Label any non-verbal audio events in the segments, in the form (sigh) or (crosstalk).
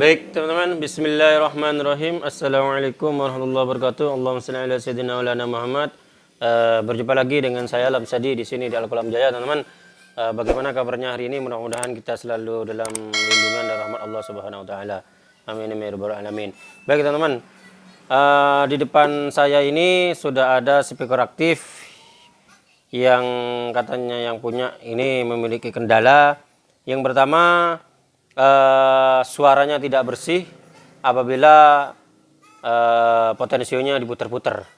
Baik teman-teman, Bismillahirrahmanirrahim. Assalamualaikum warahmatullahi wabarakatuh. Allahumma salli ala sayyidina wa Muhammad. Uh, berjumpa lagi dengan saya Alam Sadi di sini di Al Qalam Jaya, teman-teman. Uh, bagaimana kabarnya hari ini? Mudah-mudahan kita selalu dalam lindungan dan rahmat Allah Subhanahu wa taala. Amin amin ya rabbal alamin. Baik teman-teman. Uh, di depan saya ini sudah ada speaker aktif yang katanya yang punya ini memiliki kendala. Yang pertama uh, suaranya tidak bersih apabila uh, potensionya diputar-putar.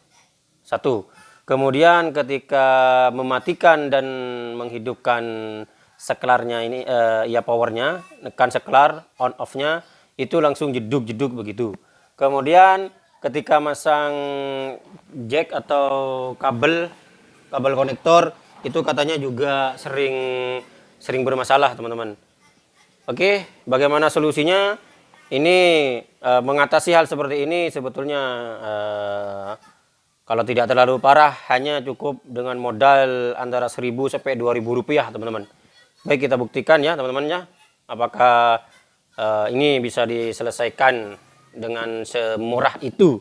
Satu. Kemudian ketika mematikan dan menghidupkan seklarnya ini uh, ya powernya, nekan seklar on off-nya itu langsung jeduk-jeduk begitu. Kemudian ketika masang jack atau kabel kabel konektor itu katanya juga sering sering bermasalah teman-teman. Oke, bagaimana solusinya? Ini uh, mengatasi hal seperti ini sebetulnya uh, kalau tidak terlalu parah hanya cukup dengan modal antara 1000 sampai 2000 rupiah teman-teman. Baik kita buktikan ya teman-teman ya. Apakah uh, ini bisa diselesaikan dengan semurah itu.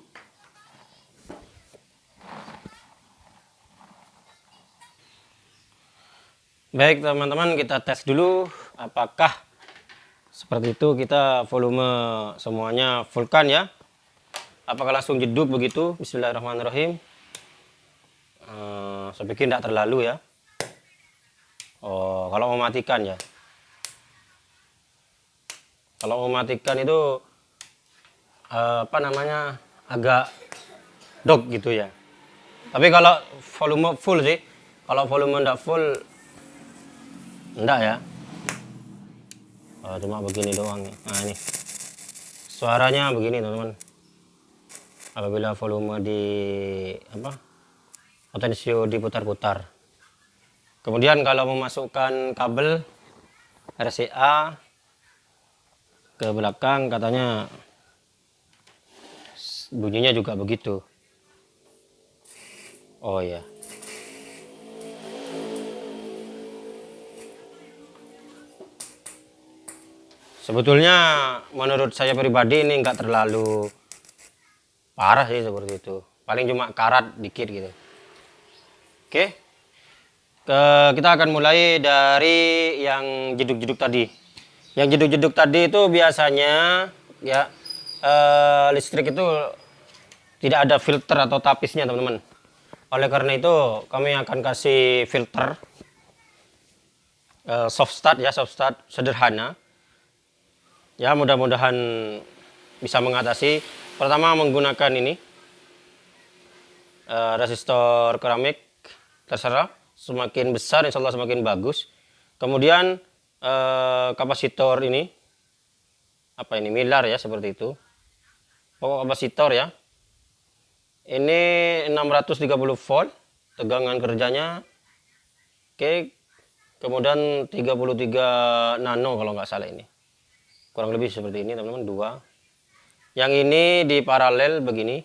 Baik teman-teman kita tes dulu apakah seperti itu kita volume semuanya fullkan ya. Apakah langsung jeduk begitu? Bismillahirrahmanirrahim. Uh, saya pikir tidak terlalu ya. Oh kalau mematikan ya. Kalau mematikan itu uh, apa namanya agak dog gitu ya. Tapi kalau volume full sih. Kalau volume tidak full enggak ya oh, cuma begini doang nah ini. Suaranya begini teman-teman. Apabila volume di apa potensio diputar-putar. Kemudian kalau memasukkan kabel RCA ke belakang katanya bunyinya juga begitu. Oh ya sebetulnya menurut saya pribadi ini enggak terlalu parah sih seperti itu. Paling cuma karat dikit gitu. Oke. Ke kita akan mulai dari yang jeduk-jeduk tadi. Yang jeduk-jeduk tadi itu biasanya ya eh, listrik itu tidak ada filter atau tapisnya teman-teman. Oleh karena itu kami akan kasih filter eh, soft start ya soft start sederhana ya mudah-mudahan bisa mengatasi. Pertama menggunakan ini uh, resistor keramik terserah. Semakin besar insya Allah semakin bagus. Kemudian uh, kapasitor ini apa ini milar ya seperti itu. Pokok kapasitor ya. Ini 630 volt tegangan kerjanya. Oke kemudian 33 nano kalau nggak salah ini kurang lebih seperti ini teman-teman dua. Yang ini di paralel begini.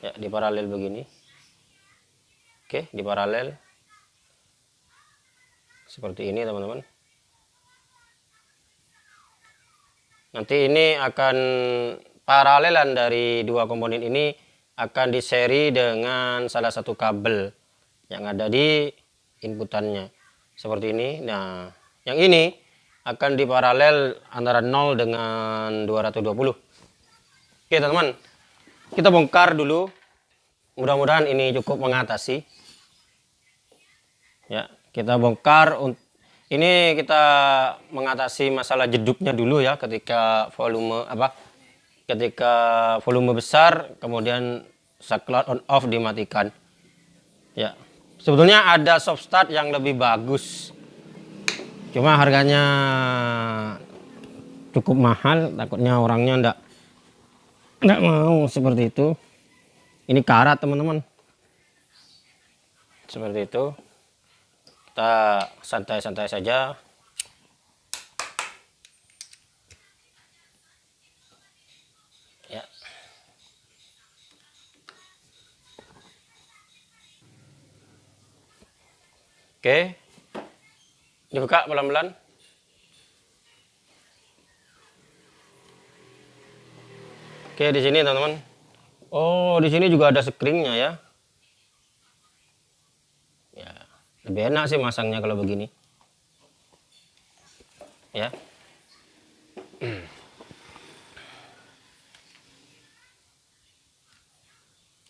Ya di paralel begini. Oke di paralel. Seperti ini teman-teman. Nanti ini akan paralelan dari dua komponen ini akan diseri dengan salah satu kabel yang ada di inputannya. Seperti ini. Nah yang ini akan diparalel antara 0 dengan 220 oke teman-teman. Kita bongkar dulu. Mudah-mudahan ini cukup mengatasi. Ya kita bongkar ini kita mengatasi masalah jeduknya dulu ya ketika volume apa ketika volume besar kemudian saklar on off dimatikan. Ya sebetulnya ada soft start yang lebih bagus cuma harganya cukup mahal takutnya orangnya ndak ndak mau seperti itu. Ini karat teman-teman. Seperti itu. Kita santai-santai saja. Ya. Oke dibuka pelan-pelan Oke, di sini teman-teman. Oh, di sini juga ada screennya ya. Ya, lebih enak sih masangnya kalau begini. Ya. (clears throat)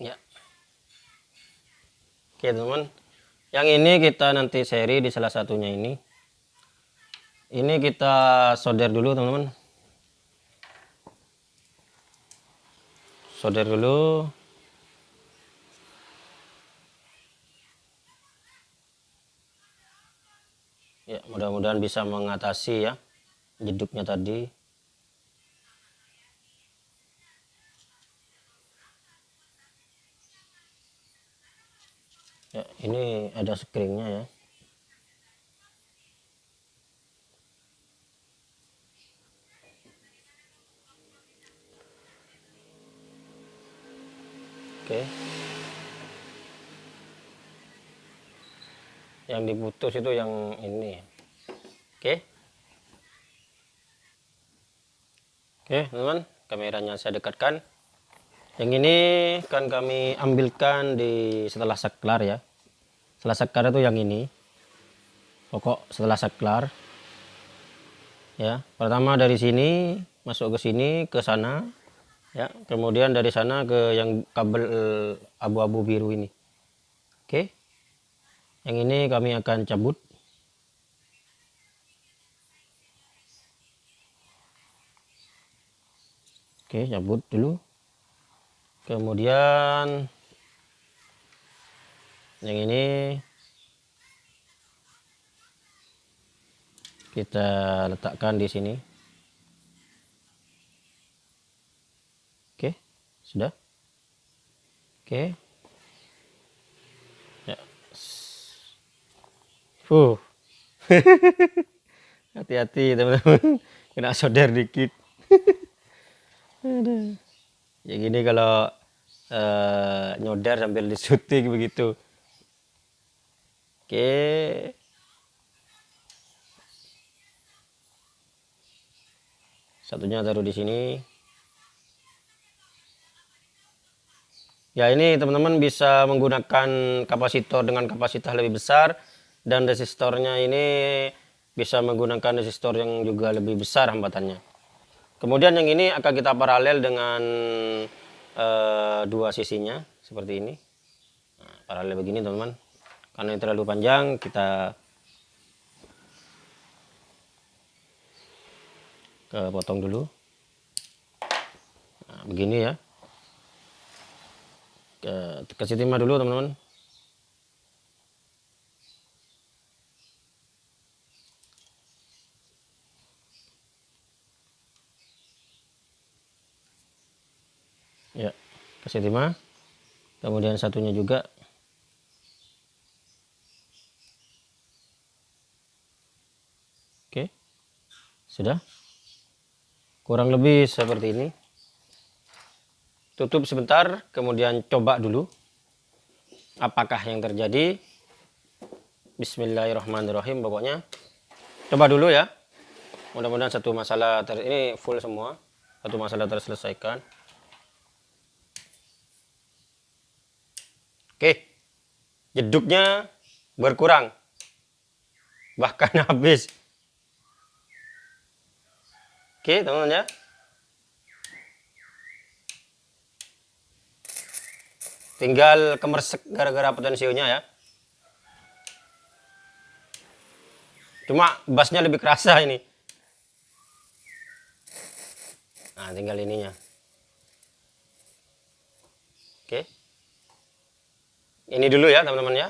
ya. Oke, teman-teman. Yang ini kita nanti seri di salah satunya ini. Ini kita solder dulu, teman-teman. solder dulu. Ya mudah-mudahan bisa mengatasi ya jeduknya tadi. Ya ini ada screennya ya Oke. Yang diputus itu yang ini. Oke. Oke, teman-teman, kameranya saya dekatkan. Yang ini kan kami ambilkan di setelah saklar ya. Setelah saklar itu yang ini. Pokok setelah saklar. Ya, pertama dari sini masuk ke sini ke sana ya kemudian dari sana ke yang kabel eh, abu-abu biru ini. Oke. Yang ini kami akan cabut. Oke cabut dulu. Kemudian yang ini kita letakkan di sini Sudah? Oke. Ya. Fuh. (laughs) Hati-hati teman-teman. Kena solder dikit. ya gini kalau uh, nyodar sambil disuting begitu. Oke. Satunya taruh di sini. Ya ini teman-teman bisa menggunakan kapasitor dengan kapasitas lebih besar dan resistornya ini bisa menggunakan resistor yang juga lebih besar hambatannya. Kemudian yang ini akan kita paralel dengan uh, dua sisinya seperti ini. Nah, paralel begini teman-teman. Karena ini terlalu panjang kita ke potong dulu. Nah, begini ya kasih timah dulu teman-teman. Ya kasih timah kemudian satunya juga. Oke. Sudah. Kurang lebih seperti ini tutup sebentar kemudian coba dulu. Apakah yang terjadi? Bismillahirrahmanirrahim pokoknya. Coba dulu ya. Mudah-mudahan satu masalah ter ini full semua. Satu masalah terselesaikan. Oke. Jeduknya berkurang. Bahkan (laughs) habis. Oke teman-teman ya tinggal kemersek gara-gara potensionya ya. Cuma bassnya lebih kerasa ini. Nah tinggal ininya. Oke. Ini dulu ya teman-teman ya.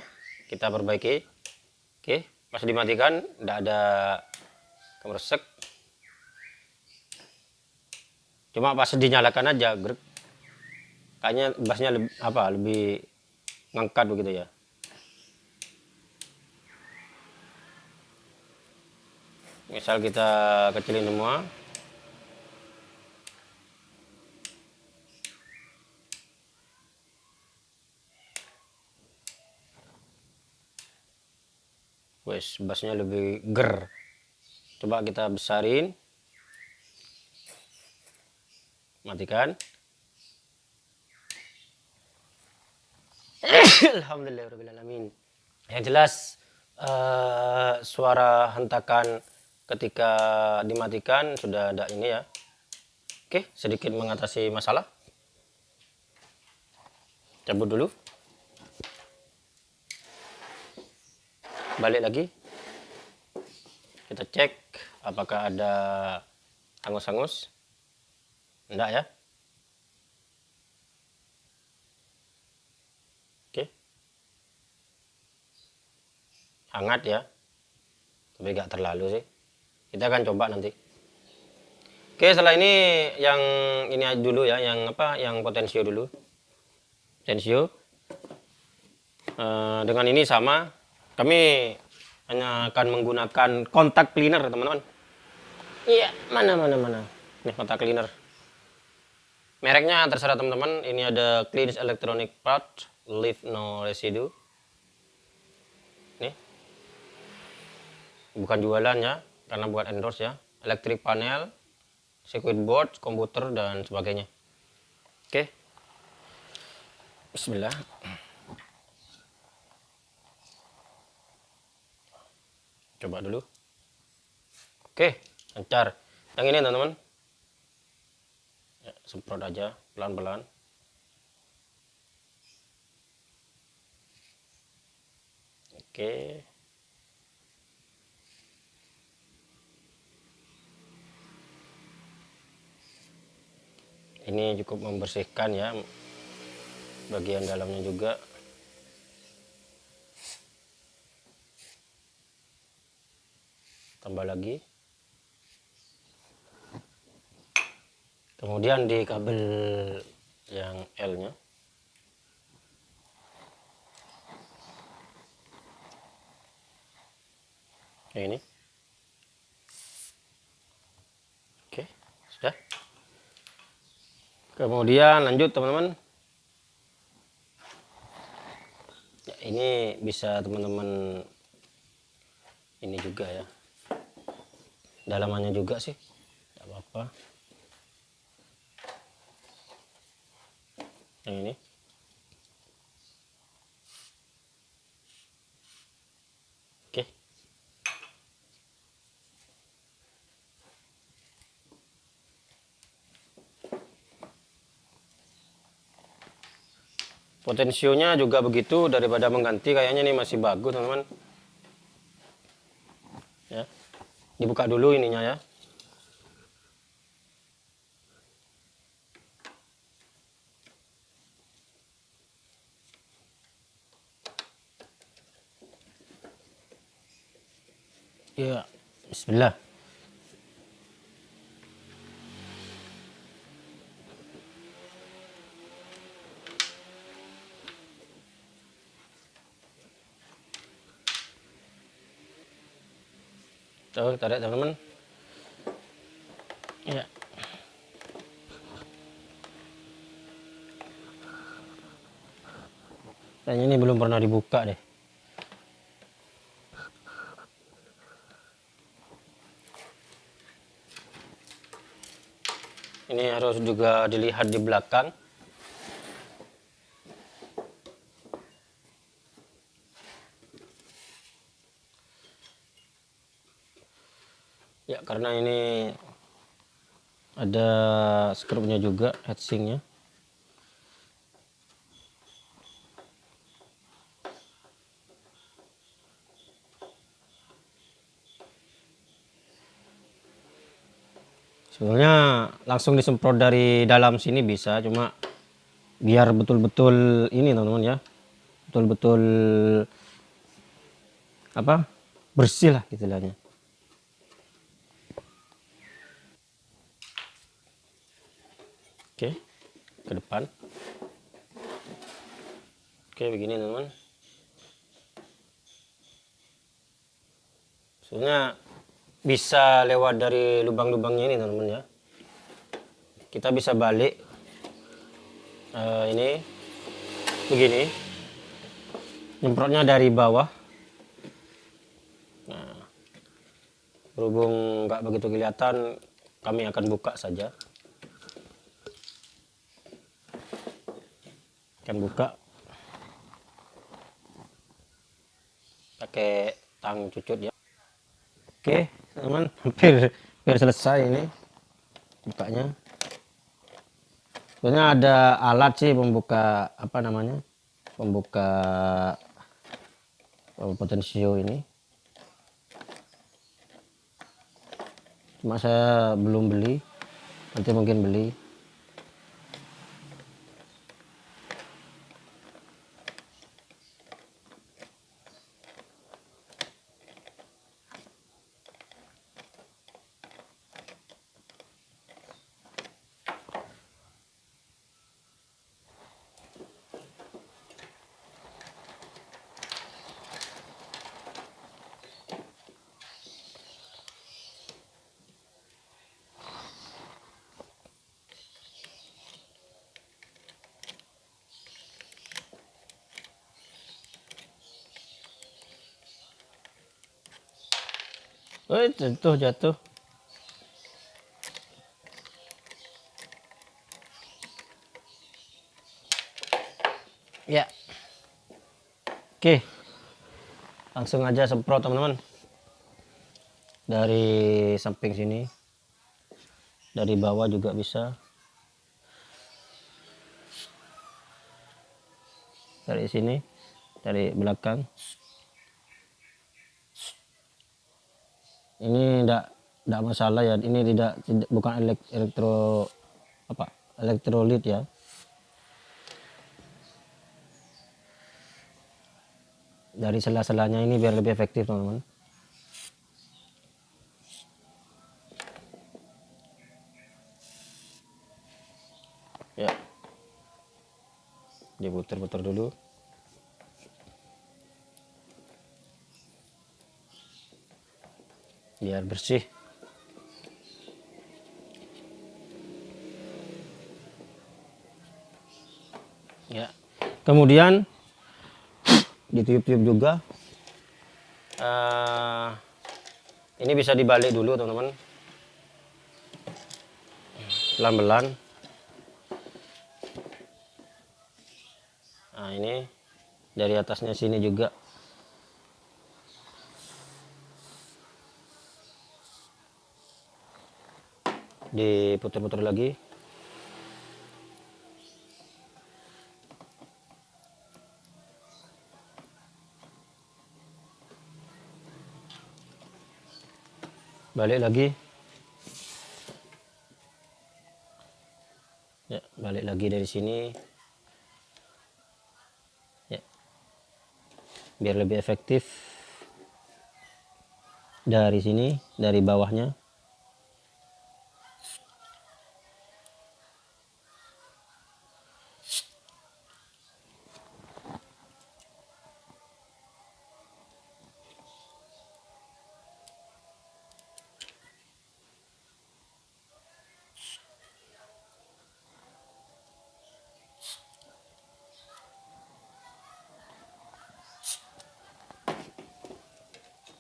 Kita perbaiki. Oke pas dimatikan. Tidak ada kemersek. Cuma pas dinyalakan aja grek kayaknya bassnya lebih apa lebih ngangkat begitu ya? Misal kita kecilin semua. Wes bassnya lebih ger. Coba kita besarin. Matikan (coughs) Alhamdulillahirobbilalamin. Yang jelas uh, suara hentakan ketika dimatikan sudah ada ini ya. Oke, sedikit mengatasi masalah. Cabut dulu. Balik lagi. Kita cek apakah ada hangus-hangus. Enggak ya. Hangat ya. Tapi enggak terlalu sih. Kita akan coba nanti. Oke, setelah ini yang ini dulu ya, yang apa? Yang potensio dulu. Potensio. Uh, dengan ini sama, kami hanya akan menggunakan kontak cleaner, teman-teman. Iya, mana mana mana. Ini kontak cleaner. Mereknya terserah teman-teman. Ini ada Cleans Electronic Part, Leave No Residue. Bukan jualan ya, karena buat endorse ya. Electric panel, circuit board, komputer dan sebagainya. Oke. Bismillah. Coba dulu. Oke, lancar. Yang ini teman-teman ya, semprot aja pelan-pelan oke ini cukup membersihkan ya bagian dalamnya juga. Tambah lagi. Kemudian di kabel yang L nya ini oke sudah kemudian lanjut teman-teman. Ya, ini bisa teman-teman ini juga ya. Dalamannya juga sih. Tidak apa-apa. Yang ini oke potensionya juga begitu daripada mengganti kayaknya ini masih bagus teman-teman. Ya. Dibuka dulu ininya ya. Ya, bismillah. Tuh, tarik teman-teman. Ya. Dan ini belum pernah dibuka deh. ini harus juga dilihat di belakang ya karena ini ada skrupnya juga heatsinknya. Sebenarnya langsung disemprot dari dalam sini bisa cuma biar betul-betul ini teman-teman ya. Betul-betul apa bersih lah istilahnya oke ke depan. Oke begini teman-teman. Sebenarnya bisa lewat dari lubang-lubangnya ini teman-teman ya. Kita bisa balik uh, ini begini. Nyemprotnya dari bawah. Nah berhubung nggak begitu kelihatan kami akan buka saja akan buka. Pakai tang cucut ya oke teman hampir. (laughs) Hampir selesai ini bukanya. Sebenarnya ada alat sih pembuka apa namanya? Pembuka eh, potensio ini. Cuma saya belum beli. Nanti mungkin beli. Oh, jatuh, jatuh. Ya. Oke. Langsung aja semprot, teman-teman. Dari samping sini. Dari bawah juga bisa. Dari sini, dari belakang. Ini tidak tidak masalah ya. Ini tidak, tidak bukan elek, elektro apa elektrolit ya. Dari sela-selanya ini biar lebih efektif teman-teman. Ya. Diputar-putar dulu biar bersih. Ya. Kemudian ditiup-tiup juga. Uh, ini bisa dibalik dulu teman-teman. Pelan-pelan. Nah ini dari atasnya sini juga diputar-putar lagi. Balik lagi. Ya balik lagi dari sini. Ya. Biar lebih efektif. Dari sini dari bawahnya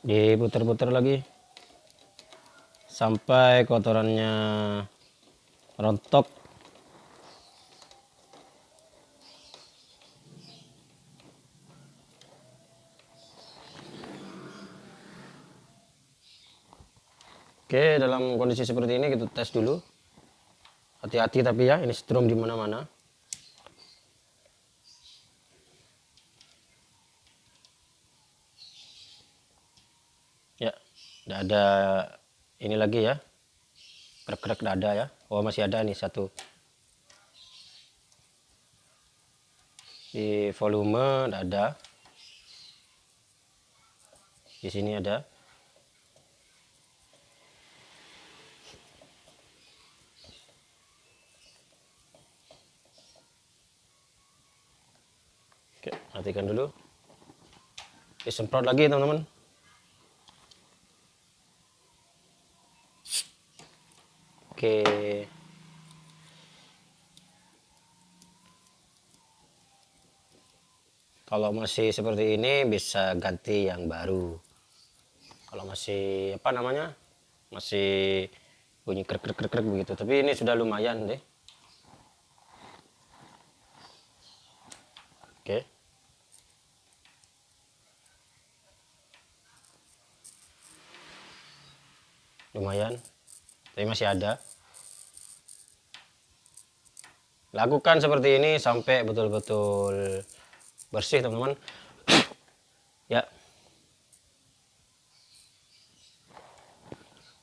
diputar-putar lagi sampai kotorannya rontok Oke, dalam kondisi seperti ini kita tes dulu. Hati-hati tapi ya, ini strom di mana-mana. tidak ada ini lagi ya. Tidak ada ya. Oh masih ada nih satu. Di volume ada. Di sini ada. Oke, matikan dulu. Disemprot lagi teman-teman Oke. Kalau masih seperti ini bisa ganti yang baru. Kalau masih apa namanya? Masih bunyi krek krek krek, begitu, tapi ini sudah lumayan deh. Oke. Lumayan. Tapi masih ada lakukan seperti ini sampai betul-betul bersih teman-teman. (coughs) Ya.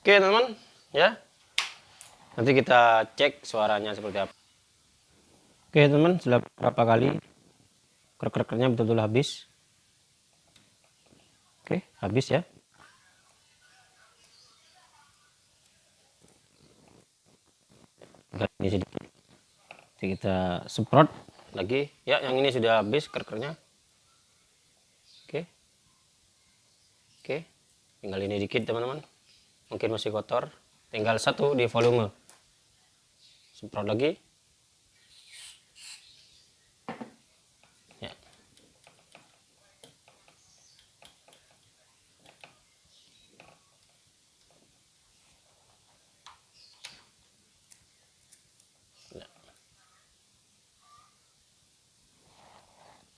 Oke teman-teman. Ya. Nanti kita cek suaranya seperti apa. Oke teman-teman. Sudah berapa kali krek-kreknya betul-betul habis? Oke habis ya. Ini sedikit Jadi kita semprot. Lagi. Ya yang ini sudah habis kerkernya. Oke. Oke. Tinggal ini dikit teman-teman. Mungkin masih kotor. Tinggal satu di volume. Semprot lagi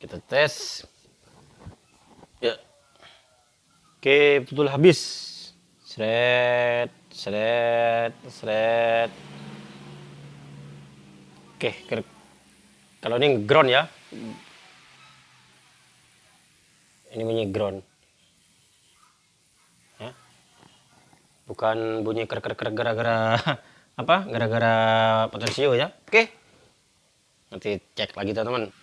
kita tes. Ya. Oke betul habis. Seret seret seret. Oke kalau ini ground ya. Ini bunyi ground. Ya. Bukan bunyi ker ker ker gara-gara (laughs) apa? Gara-gara potensio ya. Oke. Nanti cek lagi teman-teman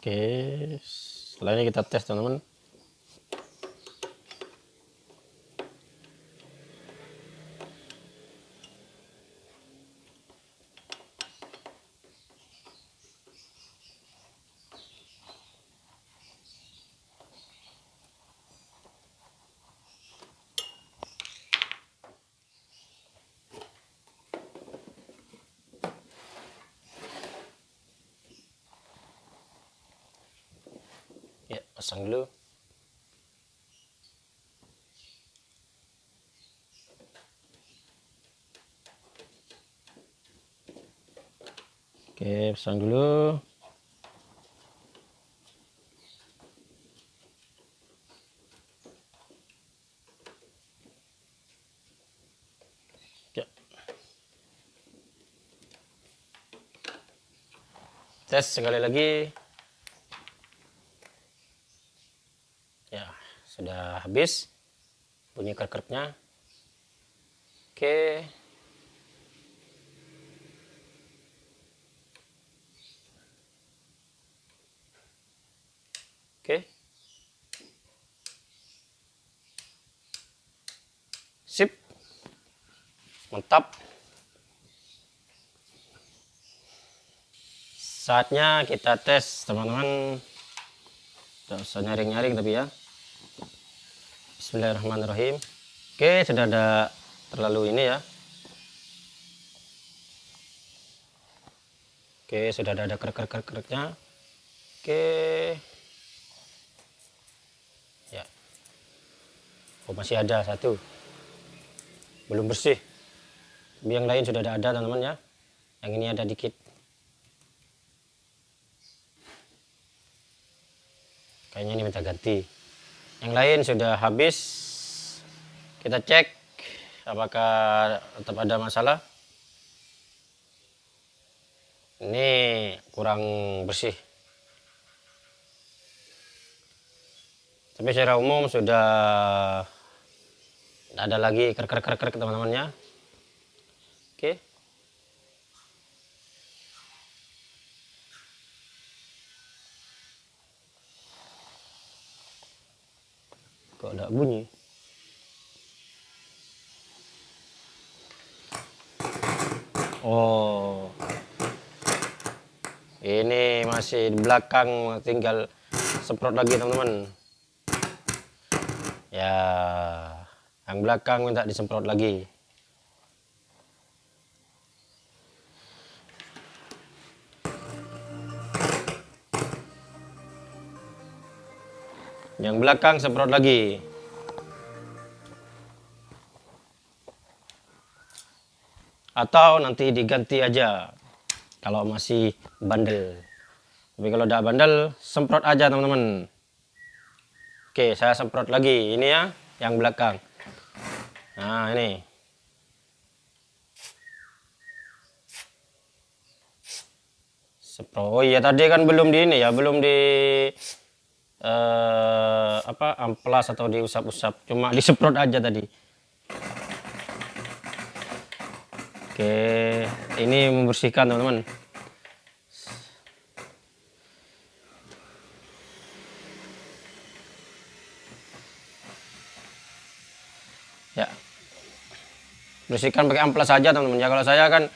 Oke, selanjutnya kita tes teman-teman. Ya, pasang dulu. Oke, pasang dulu. Ya. Tes sekali lagi. Ya, sudah habis bunyi kerkernya. Oke. Sip. Mantap. Saatnya kita tes, teman-teman. Tidak usah nyaring-nyaring tapi ya. Bismillahirrahmanirrahim. Oke, sudah ada terlalu ini ya. Oke, sudah ada kerek-kerek-kereknya. Oke. Ya. Oh, masih ada satu. Belum bersih. Yang lain sudah ada, teman-teman ya. Yang ini ada dikit. Kayaknya ini minta ganti. Yang lain sudah habis. Kita cek apakah tetap ada masalah. Ini kurang bersih. tapi secara umum sudah tidak ada lagi krek-krek-krek teman-teman ya oke. Kok ada bunyi? Oh. Ini masih di belakang tinggal semprot lagi teman-teman. Ya yang belakang minta disemprot lagi yang belakang semprot lagi. Atau nanti diganti aja kalau masih bandel. Tapi kalau udah bandel semprot aja teman-teman. Oke saya semprot lagi. Ini ya yang belakang. Nah ini. Semprot. Oh iya tadi kan belum di ini ya belum di uh, apa amplas atau diusap-usap. Cuma disemprot aja tadi. Oke ini membersihkan teman-teman. Ya. Bersihkan pakai amplas saja teman-teman. Ya kalau saya kan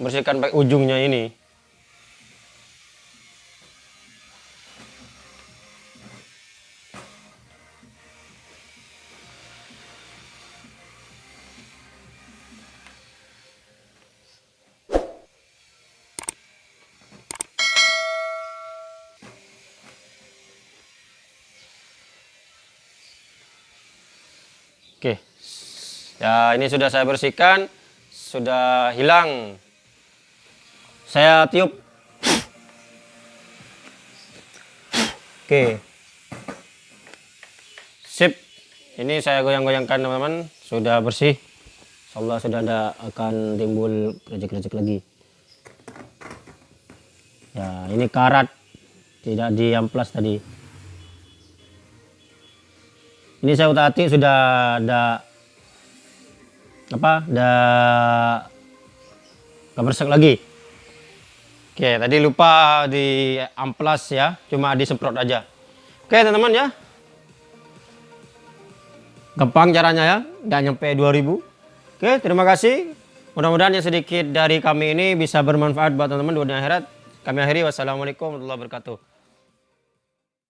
bersihkan pakai ujungnya ini Ya, ini sudah saya bersihkan, sudah hilang. Saya tiup. Oke. Sip. Ini saya goyang-goyangkan teman-teman, sudah bersih. Insyaallah sudah tidak akan timbul kerajik-kerajik lagi. Ya, ini karat tidak diamplas tadi ini saya utak sudah ada apa? Ada kebersek lagi? Oke tadi lupa di amplas ya cuma disemprot aja. Oke teman-teman ya. Gampang caranya ya nggak nyampe 2000 oke terima kasih. Mudah-mudahan yang sedikit dari kami ini bisa bermanfaat buat teman-teman dunia akhirat. Kami akhiri. Wassalamualaikum warahmatullahi wabarakatuh